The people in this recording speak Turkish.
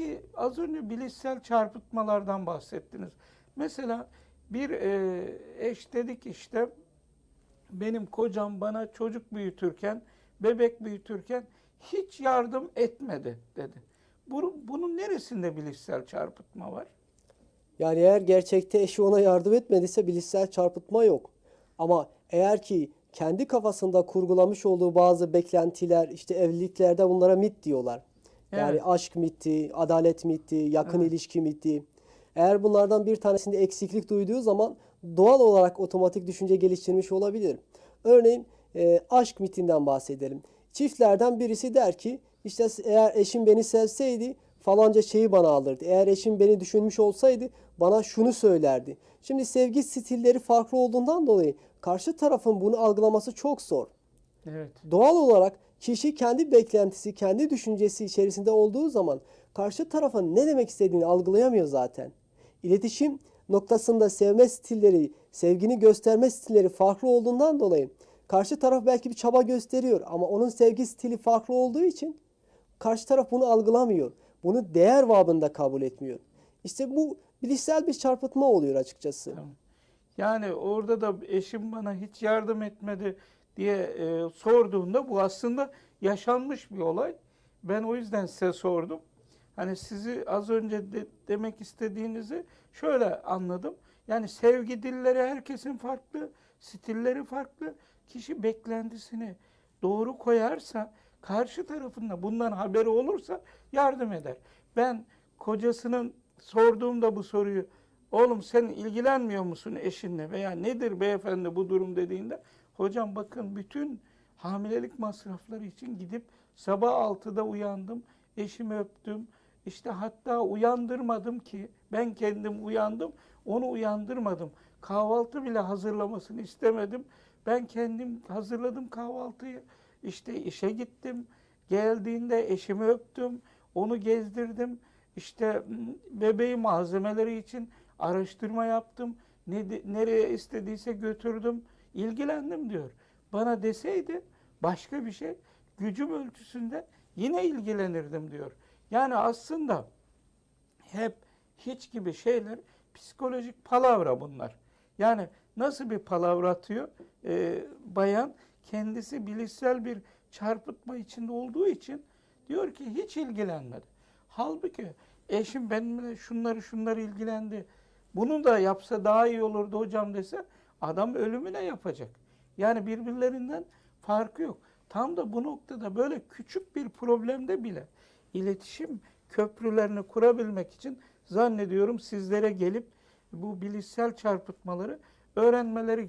Peki az önce bilişsel çarpıtmalardan bahsettiniz. Mesela bir e, eş dedik işte benim kocam bana çocuk büyütürken, bebek büyütürken hiç yardım etmedi dedi. Bu, bunun neresinde bilişsel çarpıtma var? Yani eğer gerçekte eşi ona yardım etmediyse bilişsel çarpıtma yok. Ama eğer ki kendi kafasında kurgulamış olduğu bazı beklentiler, işte evliliklerde bunlara mit diyorlar. Yani Evet. aşk miti, adalet miti, yakın ilişki miti. Eğer bunlardan bir tanesinde eksiklik duyduğu zaman doğal olarak otomatik düşünce geliştirmiş olabilir. Örneğin e, aşk mitinden bahsedelim. Çiftlerden birisi der ki işte eğer eşim beni sevseydi falanca şeyi bana alırdı. Eğer eşim beni düşünmüş olsaydı bana şunu söylerdi. Şimdi sevgi stilleri farklı olduğundan dolayı karşı tarafın bunu algılaması çok zor. Evet. Doğal olarak kişi kendi beklentisi, kendi düşüncesi içerisinde olduğu zaman karşı tarafın ne demek istediğini algılayamıyor zaten. İletişim noktasında sevme stilleri, sevgini gösterme stilleri farklı olduğundan dolayı karşı taraf belki bir çaba gösteriyor ama onun sevgi stili farklı olduğu için karşı taraf bunu algılamıyor. Bunu değer babında kabul etmiyor. İşte bu bilişsel bir çarpıtma oluyor açıkçası. Yani orada da eşim bana hiç yardım etmedi diye e, sorduğunda bu aslında yaşanmış bir olay. Ben o yüzden size sordum. Hani sizi az önce de- demek istediğinizi şöyle anladım. Yani sevgi dilleri herkesin farklı, stilleri farklı. Kişi beklentisini doğru koyarsa, karşı tarafında bundan haberi olursa yardım eder. Ben kocasının sorduğumda bu soruyu Oğlum sen ilgilenmiyor musun eşinle veya nedir beyefendi bu durum dediğinde hocam bakın bütün hamilelik masrafları için gidip sabah 6'da uyandım, eşimi öptüm. İşte hatta uyandırmadım ki ben kendim uyandım, onu uyandırmadım. Kahvaltı bile hazırlamasını istemedim. Ben kendim hazırladım kahvaltıyı. İşte işe gittim. Geldiğinde eşimi öptüm, onu gezdirdim. İşte bebeği malzemeleri için araştırma yaptım. Ne, nereye istediyse götürdüm. İlgilendim diyor. Bana deseydi başka bir şey gücüm ölçüsünde yine ilgilenirdim diyor. Yani aslında hep hiç gibi şeyler psikolojik palavra bunlar. Yani nasıl bir palavra atıyor? Ee, bayan kendisi bilişsel bir çarpıtma içinde olduğu için diyor ki hiç ilgilenmedi. Halbuki eşim benimle şunları şunları ilgilendi. Bunu da yapsa daha iyi olurdu hocam dese adam ölümüne yapacak. Yani birbirlerinden farkı yok. Tam da bu noktada böyle küçük bir problemde bile iletişim köprülerini kurabilmek için zannediyorum sizlere gelip bu bilişsel çarpıtmaları öğrenmeleri